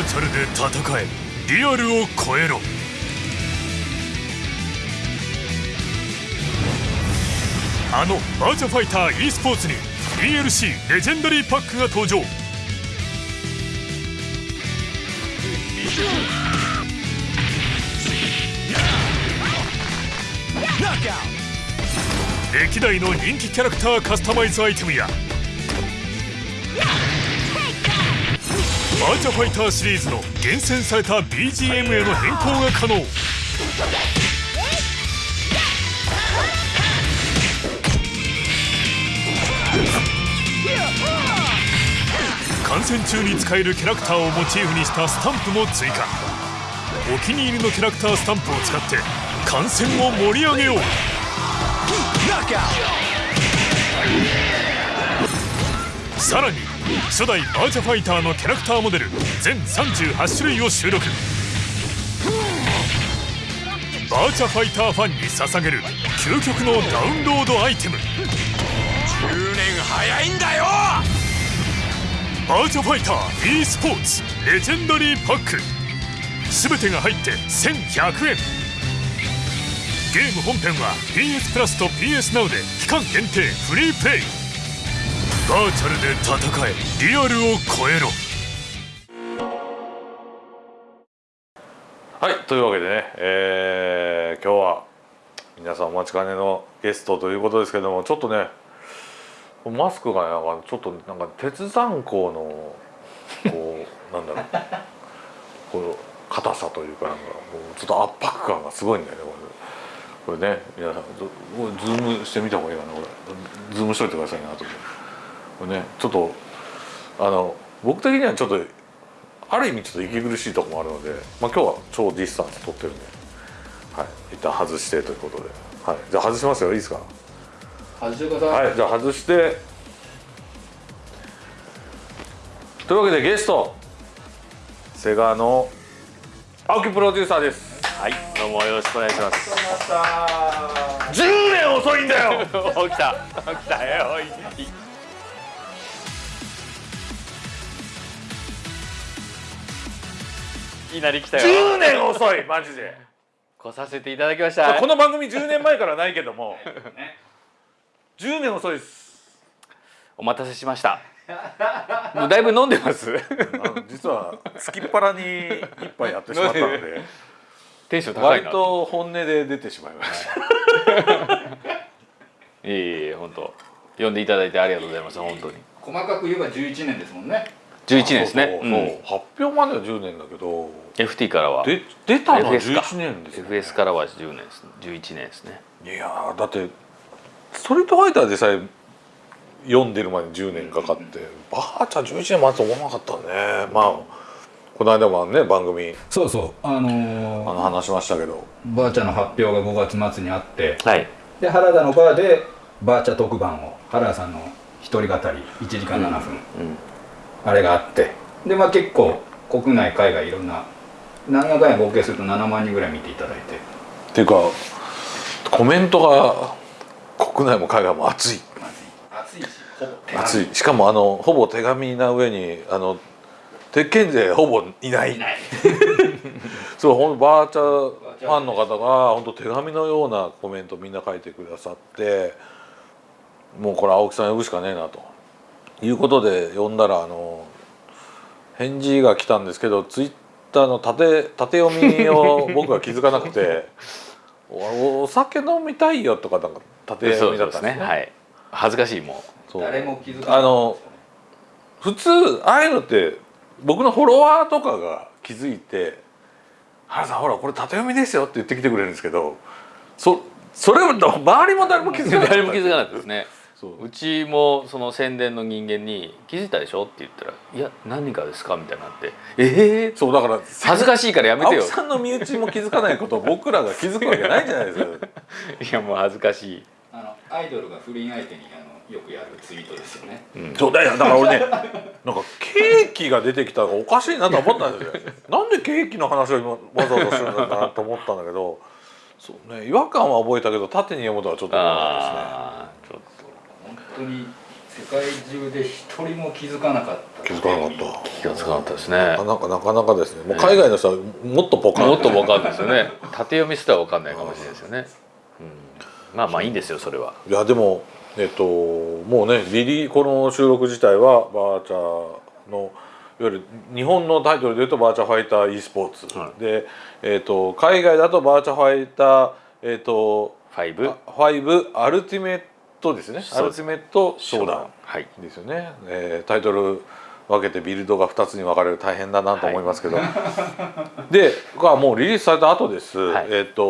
ーチャルで戦えリアルを超えろ。あのバーチャファイター e スポーツに DLC レジェンダリーパックが登場。歴代の人気キャラクターカスタマイズアイテムやーチャファイターシリーズの厳選された BGM への変更が可能。観戦中に使えるキャラクターをモチーフにしたスタンプも追加。お気に入りのキャラクタースタンプを使って観戦を盛り上げよう。さらに初代バーチャファイターのキャラクターモデル全38種類を収録。バーチャファイターファンに捧げる究極のダウンロードアイテム。10年早いんだよ！バーチャファイター e スポーツレジェンダリーパック。全てが入って1100円。ゲーム本編は PS プラスと PS Now で期間限定フリープレイバーチャルで戦え。リアルを超えろ。はいというわけでね、えー今日は皆さんお待ちかねのゲストということですけどもちょっとねマスクがなんかちょっとなんか鉄山靠のこう なんだろう。こう硬さというかなんかこうちょっと圧迫感がすごいんだよねこれ。これね皆さんズームしてみた方がいいかなこれ。ズームしといてくださいね後で。これねちょっとあの僕的にはちょっとある意味ちょっと息苦しいところもあるので、まあ、今日は超ディスタンス取ってるんで、はい、一旦外してということで、はい、じゃあ外しますよいいですか？外してください、はいじゃあ外して。というわけでゲストセガの青木プロデューサーです。はい、どうもよろしくお願いします。10年遅いんだよ。起きた、起きたよ。きなり来たよ。10年遅いマジで来させていただきました。この番組10年前からないけども10年遅いですお待たせしました。もうだいぶ飲んでます。実はつきっぱらに一杯やってしまったのでテンション高い割な。と本音で出てしまいましたいえいえ、本当。呼んでいただいてありがとうございます。本当に。細かく言えば11年ですもんね11年ですね。そうそうそう発表までは10年だけどうん。FT からは。で出たのは FS か11年ですよ、ね、FS からは10年です。11年ですね。いやーだってストリートファイターでさえ読んでるまで10年かかって、バーチャ11年待つと思わなかったねまあこの間もね番組そうそうあのあーの話しましたけどバーチャの発表が5月末にあってはい。で原田のバーでバーチャ特番を原田さんの一人語り1時間7分、うん。あれがあってでまあ結構国内海外いろんな何やかんや合計すると7万人ぐらい見ていただいて。っていうかコメントが国内も海外も熱い。熱いしほぼ手熱い。しかもあのほぼ手紙な上にあの鉄拳勢ほぼいない。そうほんとバーチャファンの方が本当手紙のようなコメントみんな書いてくださってもうこれ青木さん呼ぶしかねえなと。いうことで呼んだらあの返事が来たんですけどツイッターの縦縦読みを 僕は気づかなくておお酒飲みたいよとかなんか縦読みだったんですね。はい。恥ずかしいもそう誰も気づかなかったあの普通ああいうのって僕のフォロワーとかが気づいて「原さんほらこれ縦読みですよ」って言ってきてくれるんですけどそそれを周りも誰も気づう。かなかった誰も気づかなかったですね。そううちもその宣伝の人間に「気づいたでしょ?」って言ったら「いや何がですか?」みたいになって「ええー、そうだから恥ずかしいからやめてよ。青木」さんの身内も気づかないことを僕らが気づくわけないじゃないですか。いやもう恥ずかしい。あのアイドルが不倫相手にあのよくやるツイートですよね。そうだよ。だから俺ね なんかケーキが出てきたのがおかしいなと思ったんですよなんでケーキの話を今わざわざするんだなと思ったんだけどそうね違和感は覚えたけど縦に読むとはちょっと思わないですね当に世界中で一人も気づかなかった。気づかなかった。気がつかなかったですね。なかなかなかなかですね。もう海外の人はもっとポカン。もっと分かんないですよね。縦読みすら分かんないかもしれないですよね、うん、まあまあいいんですよそれは。いやでもえっともうねリリーこの収録自体はバーチャーのいわゆる日本のタイトルでいうとバーチャファイター e スポーツ、で、えっと海外だとバーチャファイターえっと5あ5アルティメットですね。アルティメットショーダウンはい。ですよね、えータイトル分けてビルドが2つに分かれる大変だなと思いますけど、でがもうリリースされた後です、はい。えっ、と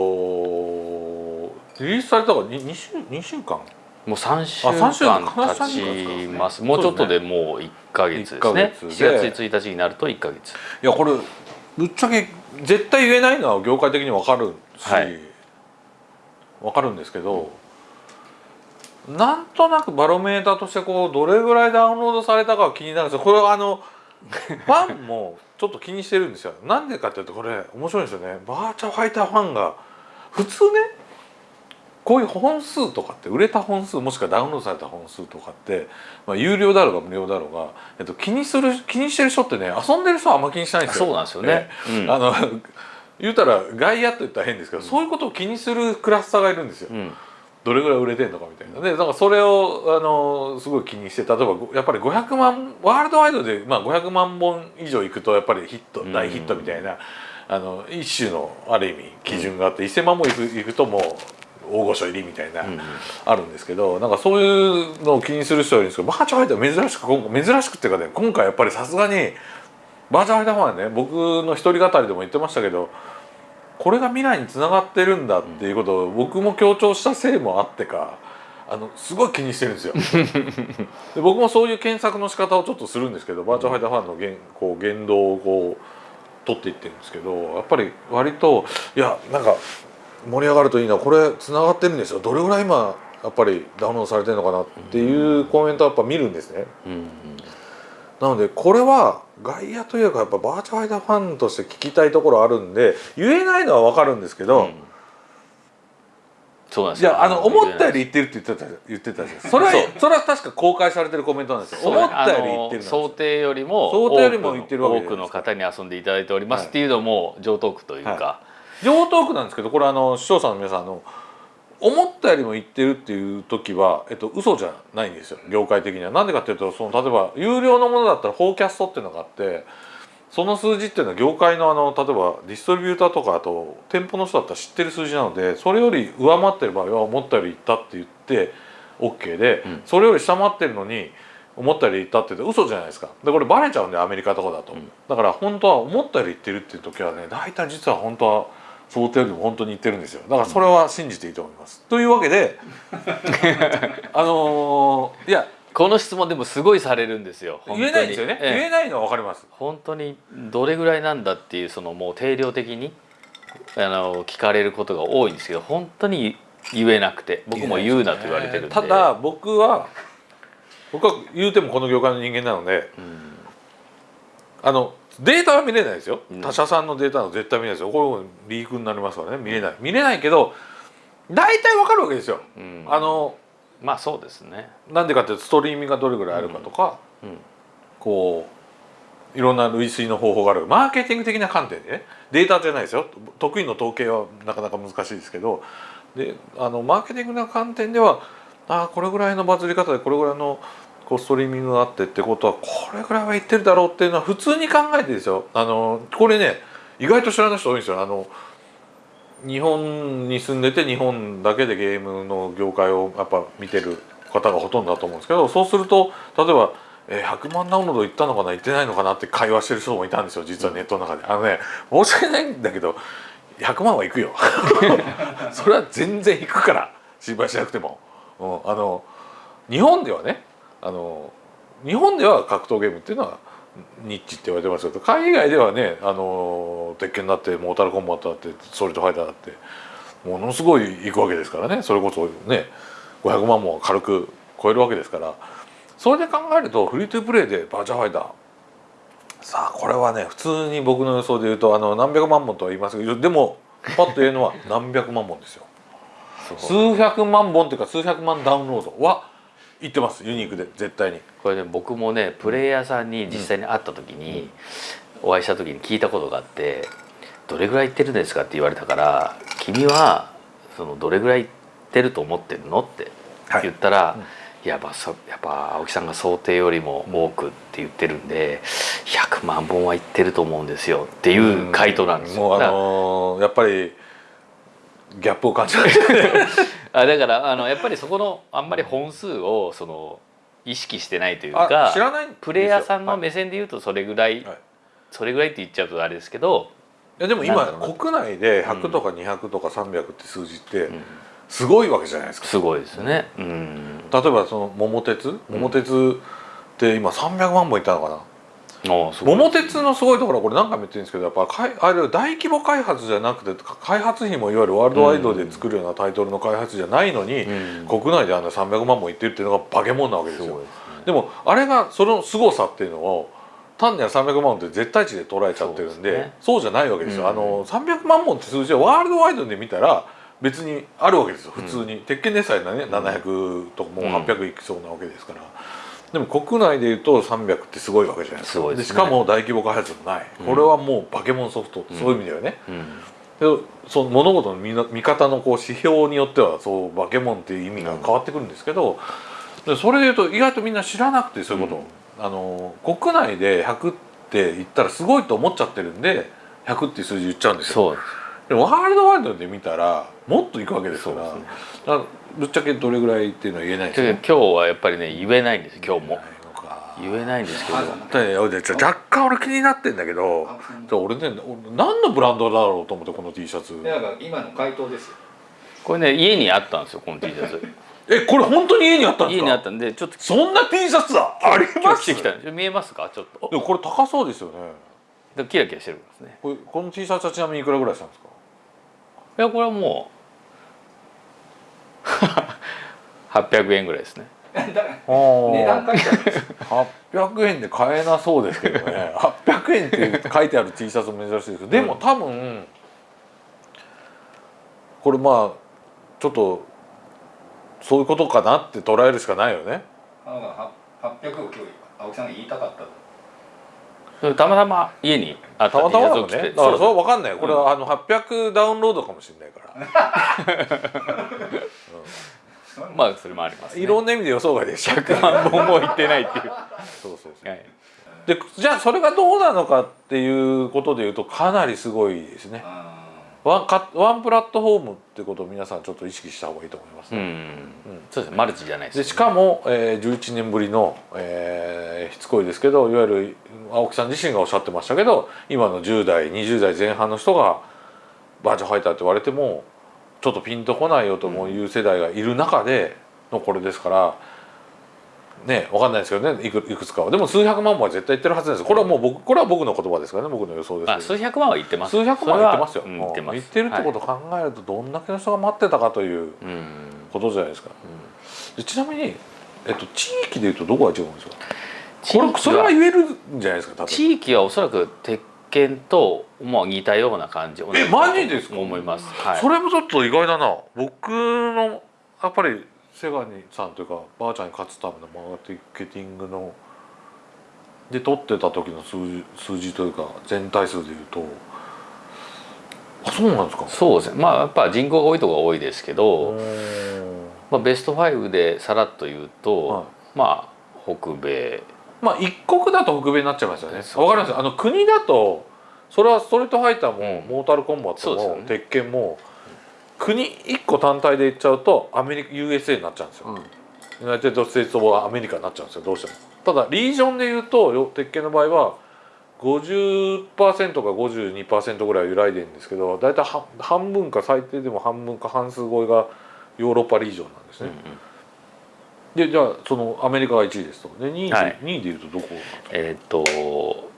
リリースされたのが 2, 2週2週間？もう3週あ三週間間経ちます。もうちょっとでもう1ヶ月ですね。月で。7月1日になると1ヶ月。いやこれぶっちゃけ絶対言えないのは業界的に分かるし、はい。分かるんですけど、なんとなくバロメーターとしてこうどれぐらいダウンロードされたかは気になるんですよ。これはあの ファンもちょっと気にしてるんですよ。なんでかっていうとこれ面白いんですよね。バーチャファイターファンが普通ねこういう本数とかって売れた本数もしくはダウンロードされた本数とかって、まあ、有料だろうが無料だろうが、えっと、気にする気にしてる人ってね遊んでる人はあんま気にしないんですよ。そうなんですよね、うん。あの言うたら外野と言ったら変ですけど、そういうことを気にするクラスターがいるんですよ。うんどれぐらい売れてんのかみたいな。でだからそれをあのすごい気にして例えばやっぱり500万ワールドワイドで、まあ、500万本以上いくとやっぱりヒット大ヒットみたいな、あの一種のある意味基準があって、1000万本いくいくともう大御所入りみたいな、うんあるんですけどなんかそういうのを気にする人がいるんですけどバーチャファイター珍しく今回珍しくっていうかね今回やっぱりさすがにバーチャファイターファンはね僕の一人語りでも言ってましたけどこれが未来につながってるんだっていうことを僕も強調したせいもあってかあのすごい気にしてるんですよ。で僕もそういう検索の仕方をちょっとするんですけどバーチャファイターファンの言こう言動をこう取っていってるんですけどやっぱり割といやなんか盛り上がるといいなこれつながってるんですよ。どれぐらい今やっぱりダウンロードされてるのかなっていうコメントはやっぱ見るんですね。うんなのでこれは外野というかやっぱバーチャファイターファンとして聞きたいところあるんで言えないのは分かるんですけど、うん。そうなんですよ。いやあの思ったより言ってるって言ってた言ってたじゃん。それはそれは確か公開されてるコメントなんですよ。思ったより言ってる想定よりも想定よりも言ってるわけ多くの方に遊んでいただいておりますっていうのも上等句というか、は上等句なんですけどこれあの視聴者の皆さんあの思ったよりも言ってるっていう時は、えっと嘘じゃないんですよ。業界的には。なんでかっていうとその例えば有料のものだったらフォーキャストっていうのがあってその数字っていうのは業界のあの例えばディストリビューターとかあと店舗の人だったら知ってる数字なのでそれより上回ってる場合は思ったよりいったって言って OK で、うん。それより下回ってるのに思ったよりいったって言って嘘じゃないですか。でこれバレちゃうんでアメリカとかだと、うん。だから本当は思ったより言ってるっていう時はね大体実は本当は想定よりも本当に言ってるんですよ。だからそれは信じていいと思います、というわけで あのーいやこの質問でもすごいされるんですよ。言えないんですよね、ええ。言えないのは分かります。本当にどれぐらいなんだっていうそのもう定量的にあの聞かれることが多いんですけど本当に言えなくて僕も言うなと言われてるんで。ただ僕は僕は言うてもこの業界の人間なのでうん。あのデータは見れないですよ、うん。他社さんのデータは絶対見れないですよ。これリークになりますからね。見れない。見れないけど大体わかるわけですよ、うん。あのまあそうですね。なんでかっていうとストリーミングがどれぐらいあるかとか、うん。こういろんな類推の方法がある。マーケティング的な観点でね。データじゃないですよ。得意の統計はなかなか難しいですけど。であのマーケティングな観点ではあこれぐらいのバズり方でこれぐらいのこうストリーミングがあってってことはこれぐらいは言ってるだろうっていうのは普通に考えてですよあのこれね意外と知らない人多いんですよあの日本に住んでて日本だけでゲームの業界をやっぱ見てる方がほとんどだと思うんですけどそうすると例えば、えー100万ダウンロードいったのかないってないのかなって会話してる人もいたんですよ実はネットの中で。あのね申し訳ないんだけど100万はいくよ それは全然いくから心配しなくても。うん、あの日本ではねあの日本では格闘ゲームっていうのはニッチって言われてますけど海外ではねあの鉄拳だってモータルコンバットだってソリッドファイターだってものすごいいくわけですからね。それこそね500万も軽く超えるわけですから。それで考えるとフリートゥープレイでバーチャファイター。さあこれはね普通に僕の予想で言うとあの何百万本とは言いますけどでもパッと言えるのは何百万本ですよ。数百万本というか数百万ダウンロードは行ってますユニークで絶対にこれね僕もねプレイヤーさんに実際に会った時に、お会いした時に聞いたことがあって「どれぐらい行ってるんですか?」って言われたから「君はそのどれぐらい行ってると思ってるの?」って言ったら、いやっぱそやっぱ青木さんが想定よりも多くって言ってるんで100万本は行ってると思うんですよっていう回答なんですよ。もうあだからのーやっぱりギャップを感じます あだからあのやっぱりそこのあんまり本数をその意識してないというあか知らないプレイヤーさんのはい目線で言うとそれぐらい、はい。それぐらいって言っちゃうとあれですけど、いやでも今国内で100とか200とか300って数字ってうん。すごいわけじゃないですか、すごいですね。うん、例えばその桃鉄？桃鉄って今300万本いったのかな、桃鉄のすごいところはこれ何回も言ってるんですけどやっぱかいあれ大規模開発じゃなくてか開発費もいわゆるワールドワイドで作るようなタイトルの開発じゃないのに、うん。国内であんな300万本いってるっていうのが化け物なわけですよ。ですね。でもあれがその凄さっていうのを単には300万本って絶対値で捉えちゃってるんでね。そうじゃないわけですよ、うん。あの300万本って数字はワールドワイドで見たら別にあるわけですよ。普通に、鉄拳でさえね700とかもう800いきそうなわけですから、でも国内でいうと300ってすごいわけじゃないですか。すごいですね。しかも大規模開発もない、うん。これはもう化け物ソフト、そういう意味ではね。うん、でその物事の見方のこう指標によってはそう化け物っていう意味が変わってくるんですけど、でそれでいうと意外とみんな知らなくてそういうこと、あの国内で100って言ったらすごいと思っちゃってるんで100っていう数字言っちゃうんですよ。でもワールドワイドで見たらもっといくわけですからぶっちゃけどれぐらいっていうのは言えないですでよ今日はやっぱりね言えないんです今日も。言えないんですけど。だよでちょ若干俺気になってんだけど俺ね俺何のブランドだろうと思ってこの T シャツ？でだから今の回答ですよ。これね家にあったんですよこの T シャツ。えこれ本当に家にあったんですか？家にあったんでちょっと。そんな T シャツだ。あり今ますてきたんです見えますか？ちょっと。でもこれ高そうですよね。でキラキラしてるんですね。これこの T シャツはちなみにいくらぐらいしたんですか？いやこれはもう800円ぐらいですね。値値段書いてあるんです。よ800円で買えなそうですけどね。800円って書いてある T シャツも珍しいですけど。でも多分これまあちょっとそういうことかなって捉えるしかないよね。あは800を今日青木さんが言いたかったとたまたま家にあったたま T たまだシャツを着て。もんねだからそれは分かんないよ。これはあの800ダウンロードかもしれないから。まあそれもあります、ね、いろんな意味で予想外でした。100万本もいってないっていう、はそうそうそう。い、でじゃあそれがどうなのかっていうことでいうとかなりすごいですね。あワンかワンプラットフォームってことを皆さんちょっと意識した方がいいと思います、うん、そうですね。マルチじゃないです、でしかも、えー、11年ぶりの、えーしつこいですけどいわゆる青木さん自身がおっしゃってましたけど今の10代20代前半の人がバーチャファイターって言われてもちょっとピンとこないよともいう世代がいる中でのこれですから。ね、わかんないですけどねいくいくつかは。でも数百万本は絶対言ってるはずですこれはもう僕これは僕の言葉ですからね僕の予想ですまあ数百万は言ってます。数百万は言ってますよ、うん言ってます。言ってるってことを考えるとどんだけの人が待ってたかということじゃないですか、でちなみに、えっと、地域でいうとどこが違うんですか？これそれは言えるんじゃないですか多分。地域はおそらく鉄拳とまあ似たような感じえマジですか？思います、はい、それもちょっと意外だな。僕のやっぱりセガニさんというかばあちゃんに勝つためのマーケティングので取ってた時の数字数字というか全体数でいうとあそうなんですか？そうですね。まあやっぱ人口が多いところが多いですけど、まあ、ベスト5でさらっと言うと、はい。まあ北米。まあ一国だと北米になっちゃいますよね。わかります。あの国だとそれはストリートファイターも、うん。モータルコンバットも、ね。鉄拳も国一個単体で言っちゃうとアメリカ USA になっちゃうんですよ。 United States of America になっちゃうんですよどうしても。ただリージョンで言うとよ鉄拳の場合は50%か52%ぐらい揺らいでるんですけど大体は半分か最低でも半分か半数超えがヨーロッパリージョンなんですね。でじゃあそのアメリカが1位ですと。で2位で,、はい2位で言うとどこえっ、と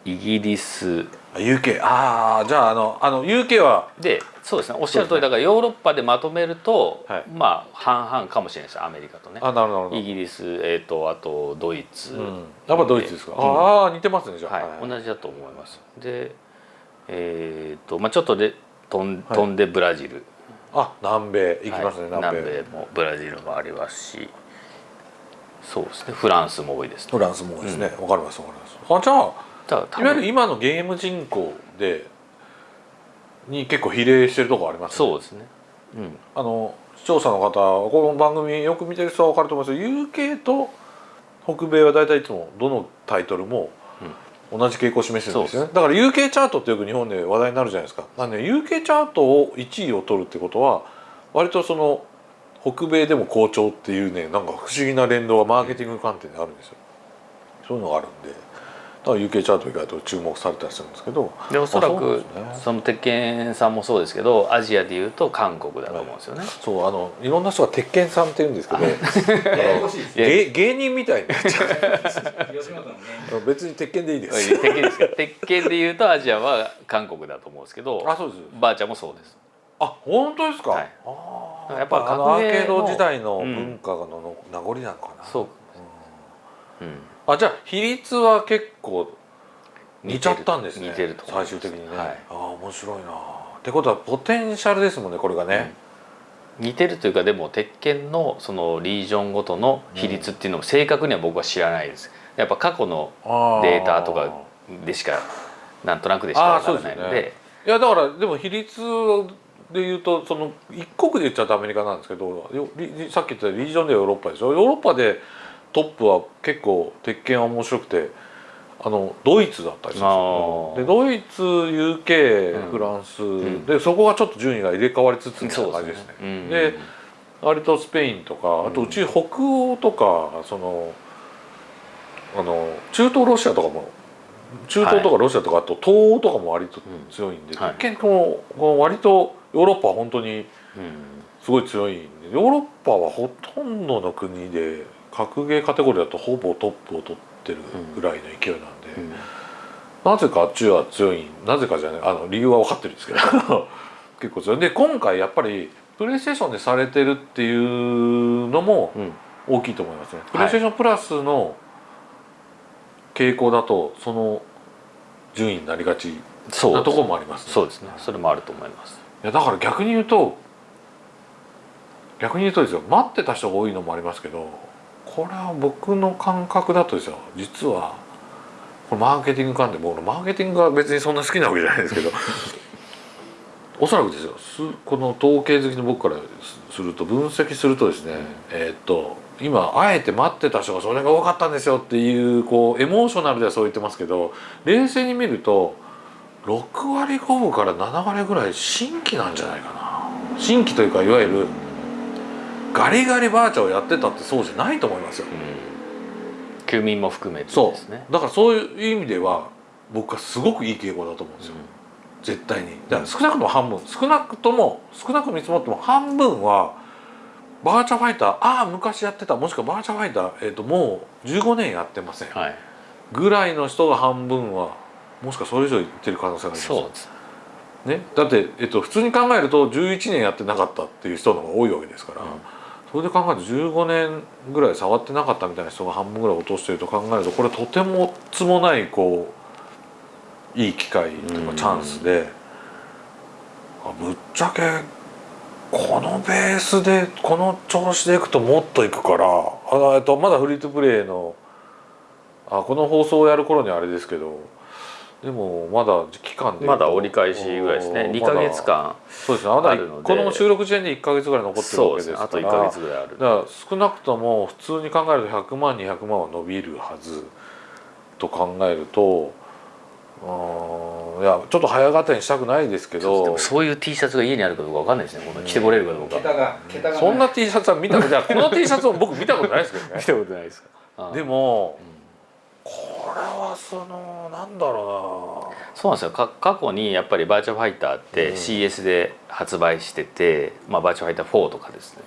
イギリスあ UK ああじゃああのあの UK は？でそうですね。おっしゃる通りだからヨーロッパでまとめると、はい。まあ半々かもしれないですアメリカとね。あなるほどイギリス、えー、とあとドイツ、うん、やっぱドイツですか、うん。ああ似てますねじゃあ、はい、同じだと思います。でえっ、とまあちょっとで飛んんでブラジル、あ南米。行きますね、はい。南米。南米もブラジルもありますし。そうですね。フランスも多いですね。フランスも多いですね。わ、かりますわかります。あじゃあいわゆる今のゲーム人口でに結構比例してるところありますね。そうですね。うん。あの視聴者の方この番組よく見てる人は分かると思います。けど UK と北米は大体いつもどのタイトルも同じ傾向を示してるんですよね。だから UK チャートってよく日本で話題になるじゃないですか。なんで UK チャートを1位を取るってことは割とその北米でも好調っていうねなんか不思議な連動がマーケティング観点であるんですよ。そういうのがあるんで UK チャート意外と注目されたりするんですけど。でおそらくですね。その鉄拳さんもそうですけどアジアでいうと韓国だと思うんですよね、そうあのいろんな人が鉄拳さんって言うんですけど。芸芸人みたいになっち 別に鉄拳でいいです。鉄拳ですか鉄拳でいうとアジアは韓国だと思うんですけどあそうですばあちゃんもそうです。あ本当ですか、はい。あー。やっぱあのアーケード時代の文化のの名残なのかな、そううんあじゃあ比率は結構似ちゃったんですね。似てると最終的にね、はい。ああ面白いな。ってことはポテンシャルですもんねこれがね、似てるというかでも鉄拳のそのリージョンごとの比率っていうのも正確には僕は知らないです。やっぱ過去のあデータとかでしかなんとなくでしかわからないので。あーそうですいやだからでも比率で言うとその一国で言っちゃうとアメリカなんですけどさっき言ったリージョンではヨーロッパでしょヨーロッパでトップは結構鉄拳は面白くてあのドイツだったりするんでドイツ UK、うん。フランス、ん。でそこがちょっと順位が入れ替わりつつみたいな感じですね。うん。で割とスペインとかあとうち北欧とかそのあの中東ロシアとかも中東とかロシアとかあと東欧とかも割と強いんで、はい。結構この割とヨーロッパは本当にうん。すごい強いんでヨーロッパはほとんどの国で格ゲーカテゴリーだとほぼトップを取ってるぐらいの勢いなんで、うん。なぜかあっちは強いなぜかじゃないあの理由は分かってるんですけど。結構強い。で今回やっぱりプレイステーションでされてるっていうのもうん。大きいと思いますね、プレイステーションプラスの傾向だとその順位になりがちなところもありますね。そうですね。それもあると思います。いやだから逆に言うと逆に言うとですよ。待ってた人が多いのもありますけどこれは僕の感覚だとですよ。実はこれマーケティング関連僕のマーケティングは別にそんな好きなわけじゃないですけど。おそらくですよ。この統計好きの僕からすると分析するとですね、えっと今あえて待ってた人がそれが多かったんですよっていうこうエモーショナルではそう言ってますけど冷静に見ると6割5分から7割ぐらい新規なんじゃないかな。新規というかいわゆるガリガリバーチャをやってたってそうじゃないと思いますよ。うん。休眠も含めてそですね。う。だからそういう意味では僕はすごくいい傾向だと思うんですよ、絶対に。だから少なくとも半分。少なくとも少なく見積もっても半分はバーチャファイターああ昔やってたもしくはバーチャファイター、えー、ともう15年やってません。はい。ぐらいの人が半分はもしくはそれ以上いってる可能性があります。そうです。ね、だって、えっと、普通に考えると11年やってなかったっていう人の方が多いわけですから、うんそれで考えると15年ぐらい触ってなかったみたいな人が半分ぐらい落としてると考えるとこれとてもつもないこういい機会とかうんチャンスで、あぶっちゃけこのベースでこの調子でいくともっといくからあの、えっと、まだフリートゥプレイのあこの放送をやる頃にはあれですけどでもまだ期間でまだ折り返しぐらいですね。2まだか月間そうですね。まだこの収録時点で1か月ぐらい残ってるわけですから。ですね。あと1か月ぐらいあるだから少なくとも普通に考えると100万200万は伸びるはずと考えるとうーんいやちょっと早がにしたくないですけでどもそういう T シャツが家にあるかどうかわかんないですね。この着てこれるかどうか。桁が桁がそんな T シャツは見たことないこの T シャツも僕見たことないですけどね。たことないですか？でも、これはそのなんだろそうなんですよ。か過去にやっぱりバーチャルファイターってうん。CS で発売してて、まあ、バーチャルファイター4とかですね。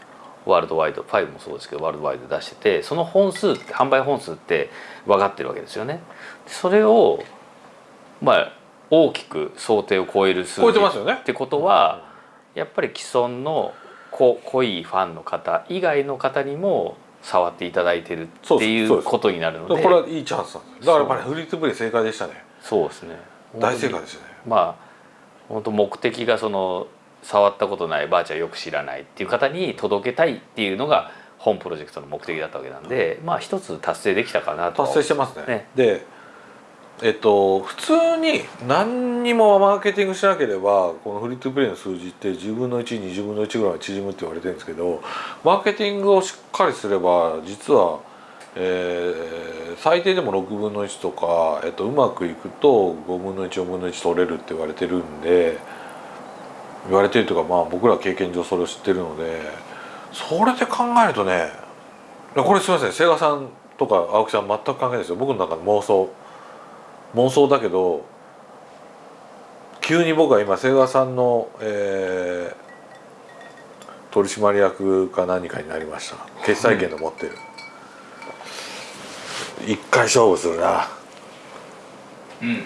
ワールドワイド5もそうですけどワールドワイド出しててその本数って販売本数って分かってるわけですよね。それをまあ大きく想定を超える数超えてますよね。ってことはやっぱり既存のこ濃いファンの方以外の方にも触っていただいてるっていそうことになるのうでこれはいいチャンスなんです。だからやっぱりフリートゥプレイ正解でしたね。そうですね。大正解でしたね。まあ本当目的がその触ったことないばあちゃんよく知らないっていう方に届けたいっていうのが本プロジェクトの目的だったわけなんでまあ一つ達成できたかなと。達成してますね。ね。でえっと普通に何にもマーケティングしなければこのフリートゥープレイの数字って10分の120分の1ぐらい縮むって言われてるんですけどマーケティングをしっかりすれば実は、えー最低でも6分の1とか、えっと、うまくいくと5分の14分の1取れるって言われてるんで言われてるというかまあ僕ら経験上それを知ってるのでそれで考えるとねこれすみません瀬川さんとか青木さん全く関係ないですよ。僕の中の妄想。妄想だけど急に僕は今瀬川さんの、えー取締役か何かになりました。決裁権の持ってる、一回勝負するな。うん。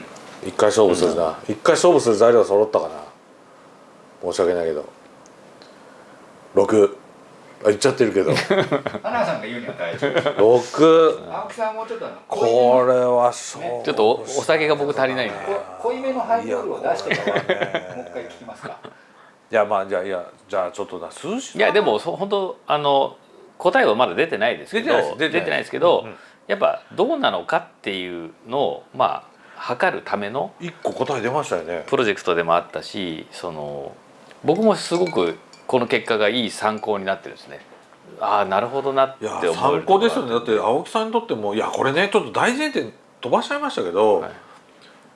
一回勝負するな。一回勝負する材料揃ったかな。申し訳ないけど。6あ言っちゃってるけど。花さんが言うには大丈夫。6青木さんもちょっとあのこれは勝負ちょっとおお酒が僕足りないん濃いめのハイボールを出してからいやこれね。もう一回聞きますか。いやまあじゃあいやじゃあちょっとな数字い。やでもそ本当あの答えはまだ出てないですけど出てないです。出てないですけど、うんうん。やっぱどうなのかっていうのをまあ測るための一個答え出ましたよね。プロジェクトでもあったしその僕もすごくこの結果がいい参考になってるんですね。ああなるほどなって思える参考ですよね。だって青木さんにとってもいやこれねちょっと大前提飛ばしちゃいましたけど、はい。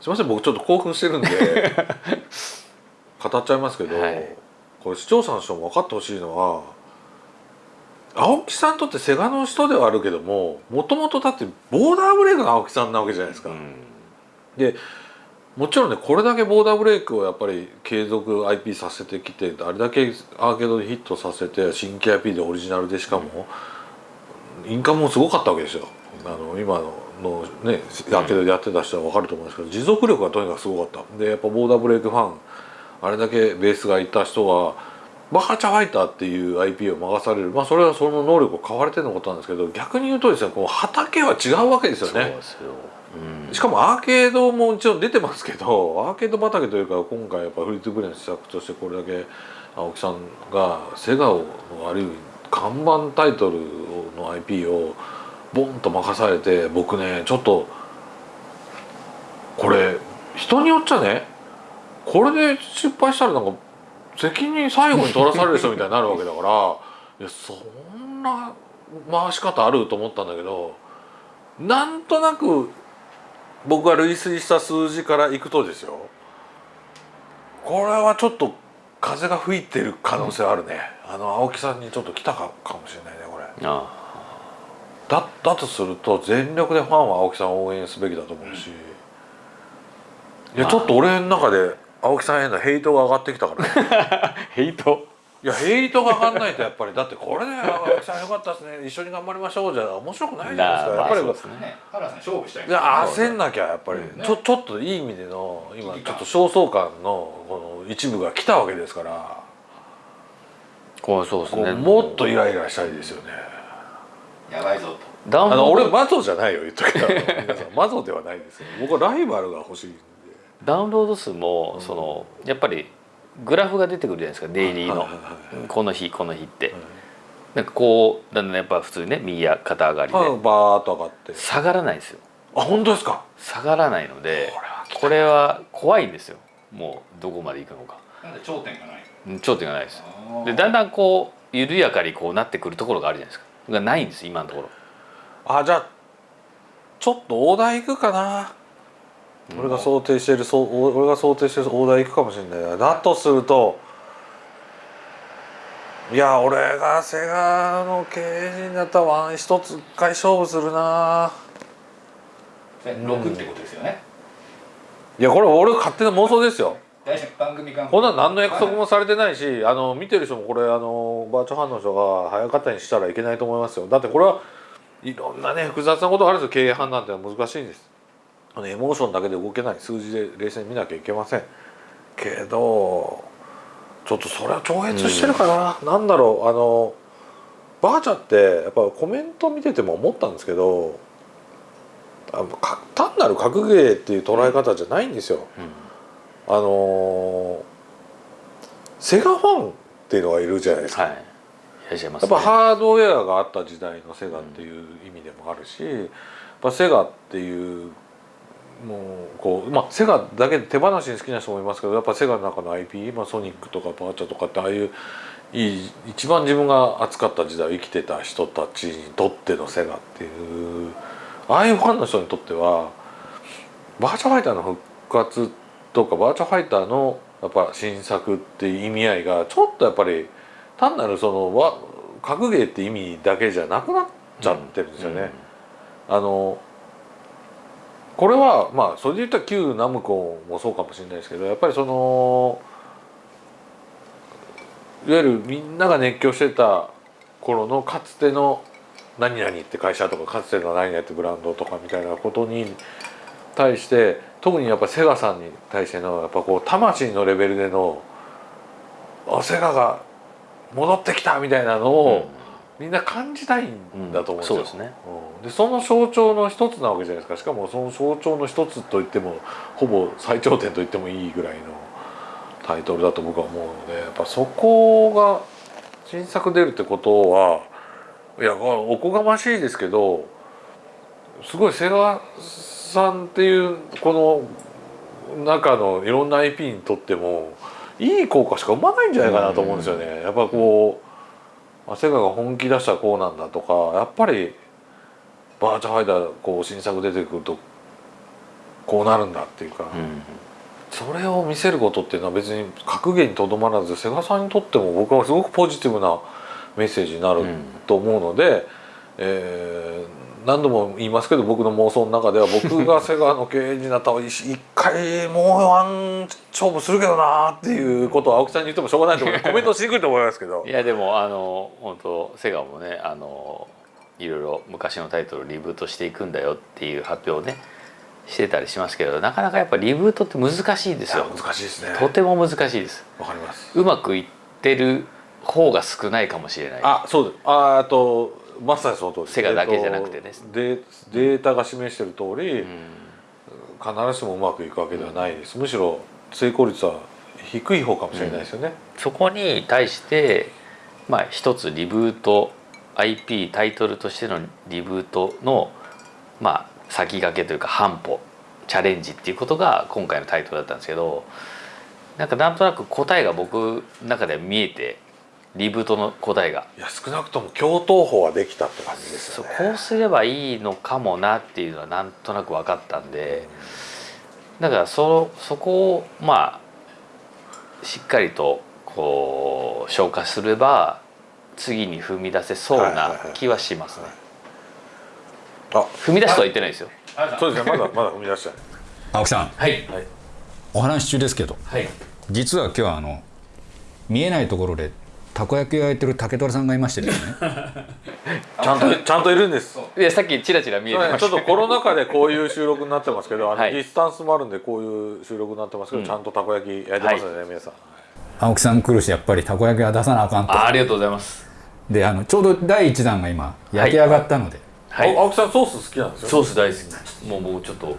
すいません僕ちょっと興奮してるんで 語っちゃいますけど、はい。これ視聴者の人も分かってほしいのは青木さんにとってセガの人ではあるけどももともとだってボーダーブレイクの青木さんなわけじゃないですか。うん。でもちろんねこれだけボーダーブレイクをやっぱり継続 IP させてきてあれだけアーケードでヒットさせて新規 IP でオリジナルでしかも、インカムもすごかったわけですよ。あの今ののねアーケードでやってた人は分かると思うんですけど持続力がとにかくすごかった。でやっぱボーダーブレイクファンあれだけベースがいた人がバカチャファイターっていう IP を任される。まあそれはその能力を買われてのことなんですけど逆に言うとですねこの畑は違うわけですよね。そうですよ、しかもアーケードももちろん出てますけど アーケード畑というか今回やっぱフリートゥープレイの施策としてこれだけ青木さんがセガのある意味看板タイトルの IP をボンと任されて僕ねちょっとこれ人によっちゃね？これで失敗したらなんか責任最後に取らされる人みたいになるわけだから いやそんな回し方あると思ったんだけどなんとなく僕が類推した数字からいくとですよ。これはちょっと風が吹いてる可能性あるね、あの青木さんにちょっと来たかかもしれないねこれ。あだだとすると全力でファンは青木さんを応援すべきだと思うし、いやちょっと俺の中で青木さんへのヘイトが上がってきたからね。あ ヘイト？いやヘイトが上がんないとやっぱり。だってこれで青木さんよかったですね。一緒に頑張りましょうじゃ面白くないじゃないですか、まあやっぱりそうですね。ね原さん勝負したいいや焦んなきゃやっぱり、うんちょちょっといい意味での今ちょっと焦燥感のこの一部が来たわけですから、こうそうですね。もっとイライラしたいですよね。やばいぞと。ダウンあの俺マゾじゃないよ言っとくけど。皆さんマゾではないですよ。僕はライバルが欲しいんで。ダウンロード数もそのやっぱりグラフが出てくるじゃないですかデイリーの。この日この日って。なんかこうだんだんやっぱ普通にね右や肩上がりはい、でバーッと上がって。下がらないんですよ。あ本当ですか？下がらないのでこれは来た。これは怖いんですよ。もうどこまで行くのか。なんで頂点がないうん頂点がないです。でだんだんこう緩やかにこうなってくるところがあるじゃないですか。がないんです今のところ。あじゃあちょっと大台行くかな、俺が想定してるそう俺が想定してる大台行くかもしれない。なだとするといや俺がセガの経営陣だったらワン一つ一回勝負するな。6ってことですよね？いやこれ俺勝手な妄想ですよ。大丈夫番組間こんなん何の約束もされてないしあの見てる人もこれあのバーチャルファンの人が早かったにしたらいけないと思いますよ。だってこれはいろんなね複雑なことがあるんですよ。経営判断ってのは難しいんですあのエモーションだけで動けない。数字で冷静に見なきゃいけません。けどちょっとそれは超越してるかな、なんだろう。あのバーチャってやっぱコメント見てても思ったんですけど単なる格ゲーっていう捉え方じゃないんですよ、あのーセガファンっていうのがいるじゃないですか、はい。いらっしゃいます、やっぱハードウェアがあった時代のセガっていう意味でもあるし、やっぱセガっていうもうこうまあセガだけで手放しに好きな人もいますけどやっぱセガの中の IP、まあ、ソニックとかバーチャとかってああいういい一番自分が熱かった時代を生きてた人たちにとってのセガっていうああいうファンの人にとってはバーチャファイターの復活とかバーチャファイターのやっぱ新作っていう意味合いがちょっとやっぱり単なるそのわ格ゲーって意味だけじゃなくなっちゃってるんですよね。あのこれはまあそれで言ったら旧ナムコもそうかもしれないですけどやっぱりそのいわゆるみんなが熱狂してた頃のかつての何々って会社とかかつての何々ってブランドとかみたいなことに対して特にやっぱセガさんに対してのやっぱこう魂のレベルでのあセガが戻ってきたみたいなのを、みんな感じたいんだと思うんですよ。うんそうですねうんでその象徴の一つなわけじゃないですかしかもその象徴の一つといってもほぼ最頂点と言ってもいいぐらいのタイトルだと僕は思うのでやっぱそこが新作出るってことはいやおこがましいですけどすごいセガさんっていうこの中のいろんな IP にとってもいい効果しか生まないんじゃないかなと思うんですよね。やっぱこうあセガが本気出したらこうなんだとかやっぱりバーチャファイターこう新作出てくるとこうなるんだっていうか、うんそれを見せることっていうのは別に格言にとどまらずセガさんにとっても僕はすごくポジティブなメッセージになると思うので、えー何度も言いますけど僕の妄想の中では僕がセガの経営になったら一一回もうワン勝負するけどなっていうことを青木さんに言ってもしょうがないと思うコメントしにくいと思いますけどい。やでもあの本当セガもねあのいろいろ昔のタイトルをリブートしていくんだよっていう発表をねしてたりしますけどなかなかやっぱリブートって難しいんですよ難しいですね。とても難しいですわかります。うまくいってる方が少ないかもしれないあそうですああとまさにその通り。ですセガだけじゃなくてねえっとデデータが示している通り、うん。必ずしもうまくいくわけではないです、むしろ成功率は低い方かもしれないですよね、そこに対してまあ一つリブート IP タイトルとしてのリブートのまあ先駆けというか半歩チャレンジっていうことが今回のタイトルだったんですけどなんかなんとなく答えが僕の中では見えてリブートの答えが。いや少なくとも共闘法はできたって感じですそうよねこうすればいいのかもなっていうのはなんとなく分かったんでだからそそこをまあしっかりとこう消化すれば次に踏み出せそうはいはいはない。気はしますね。あ踏み出すとは言ってないですよ。そうですね。まだ まだ踏み出したね青木さん。はい。お話し中ですけど。はい。実は今日はあの見えないところでたこ焼きを焼いてる竹虎さんがいましてですね。ちゃんとちゃんといるんです。いやさっきちらちら見えてました。ちょっとコロナ禍でこういう収録になってますけどあの、はい。ディスタンスもあるんでこういう収録になってますけど、ちゃんとたこ焼き焼いてますよね、皆さん。青木さん来るしやっぱりたこ焼きは出さなあかんと。あありがとうござい。ます。であのちょうど第一弾が今焼き上がったので、はい。あ青木さんソース好きなんですよソース大好き。もう僕ちょっと。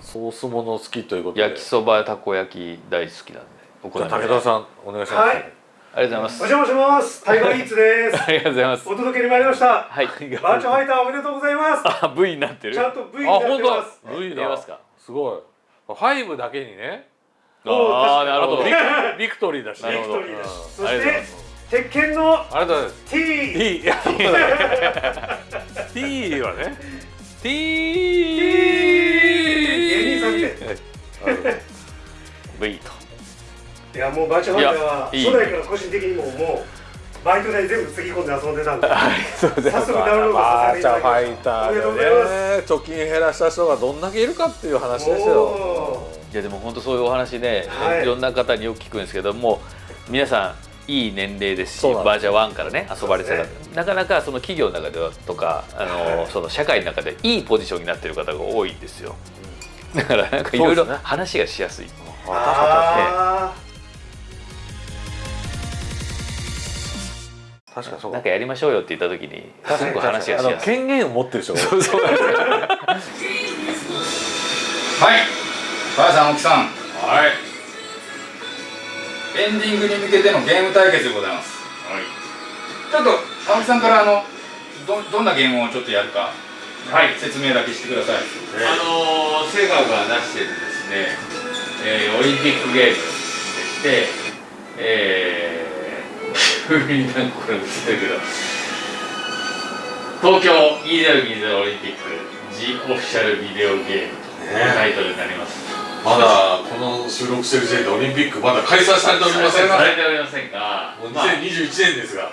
ソースもの好きということで。焼きそばたこ焼き大好きなんで。お好じゃあみで武田さんお願いします、はいありがとうございます。お邪魔します。タイガーイーツです。ありがとうございます。お届けに参りました。はい。バーチャファイターおめでとうございます。あ V になってる。ちゃんと V にあなって本ます。当 V 見えだますか？すごいファイブだけにねああなるほど。ビクトリーだしねなるほどビクトリーです。そして鉄拳のありがとうございます T。はね T 芸人さんみたい V と。いやもうバーチャファイターは初代から個人的にももうバイト代全部つぎ込んで遊んでたんで。そうです。早速ダウンロードさせていただきました。ァイターでね貯金減らした人がどんだけいるかっていう話ですよおいやでも本当そういうお話ね、はいい、ろんな方によく聞くんですけども皆さんいい年齢ですしバーチャ1からね遊ばれてた方、そうでなかなかその企業の中ではとかあの、はいその社会の中でいいポジションになってる方が多いんですよ、だからなんかいろいろ話がしやすい、あ確かにそうかなんかやりましょうよって言った時にすごく話がしやすい。権限を持ってる人そうなんですよはい。ばあさん青木さん。はい。エンディングに向けてのゲーム対決でございます。はい。ちょっと青木さんからあのどどんなゲームをちょっとやるか。はい。説明だけしてください。あのーセガが出してるですね、えーオリンピックゲームでして、えー、急になんかこれ映ってるけど東京2020オリンピック G オフィシャルビデオゲームというタイトルになります、まだこの収録してる時点でオリンピックまだ開催されておりませんされておりませんが、もうまあ2021年ですが、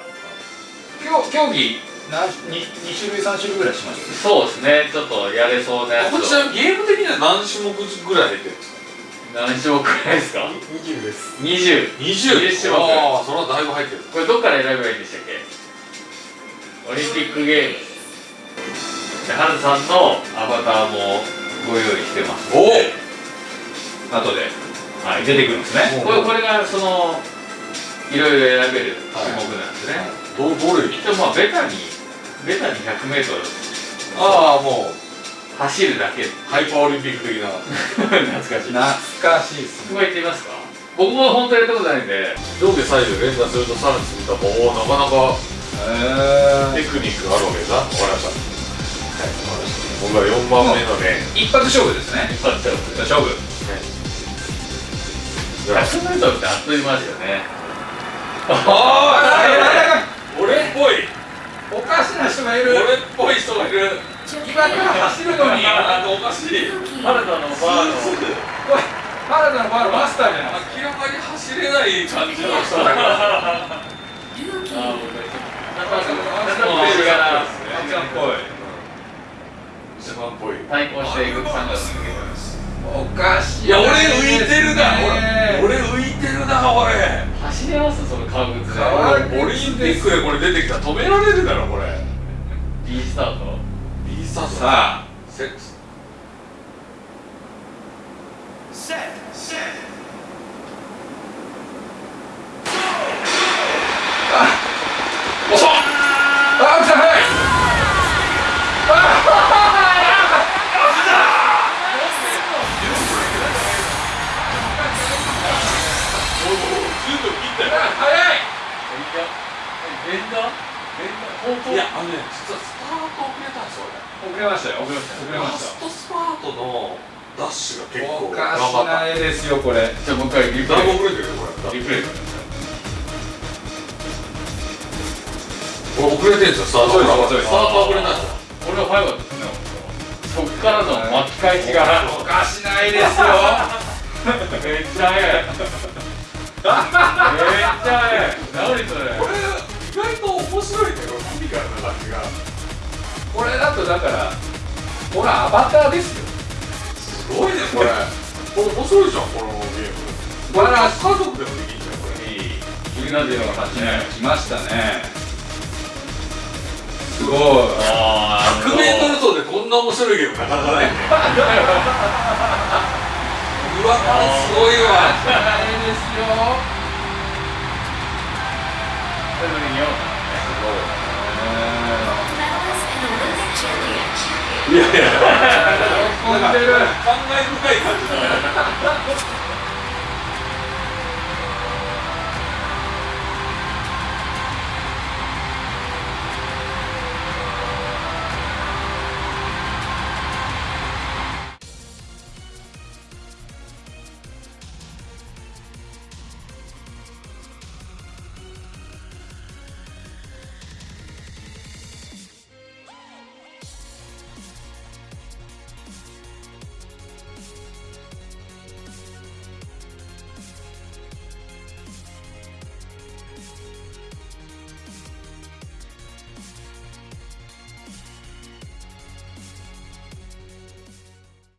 競競技何 2, 2種類3種類ぐらいしました。そうですね。ちょっとやれそうなやつを。こちらゲーム的には何種目ぐらい入ってるんですか？何種目くらいですか？20です。20 20 20種目ああそれはだいぶ入ってる。これどっから選べばいいんでしたっけ？オリンピックゲーム。でハルさんのアバターもご用意してますおお！後で、はい、出てくるんですね。これこれがそのいろいろ選べる種目なんですね、どどれでもまあベタにベタに 100m ああもう走るだけ。ハイパーオリンピック的な。懐かしい。懐かしいですここ行ってみますか？僕も本当やったことないんで。上下左右連打するとさらに続いたらおおなかなかへテクニックがあるわけだ。わかりました。はい。わかりました僕は4番目のね。一発勝負ですね。一発勝負。勝負。じゃあ 100m ってあっという間ですよね。あ俺っぽい。おかしな人がいる。俺っぽい人がいる今から走るのになんかおかしい原田のバーの原田のバーのマスターじゃない明らかに走れない感じの人だからおかしいいや俺浮いてるなね俺俺浮いてるな俺走れますその革靴で。オリンピックでこれ出てきたら止められるだろこれ。B スタート B ス。タートさあセ遅っあ奥さん早い。十分切ったよ早い。い。やあのね実は遅れましたよ遅れました遅れましストスパートのダッシュがた結構おかし頑張った。な絵ですよこれ。じゃあもう一回リプレイ。だいぶ遅れてるよこれリプレイ。これ遅れてるんですよスタートスタート遅れたんですよこれは早かったですねそっからの巻き返しがおかしな絵ですよ。めっちゃ早い。めっちゃ早い。何それ。これ意外と面白いねこれだとだからほらアバターですよ。すごいねこれ。これ面白いじゃんこのゲーム。素晴らしい家族でもできんじゃんこれ。ギルナディオの勝ちね来ましたね。すごい。あ 100m 走でこんな面白いゲームなかなかないねうわすごいわ絵ですよいやいや。喜んでる感慨深い感じだね。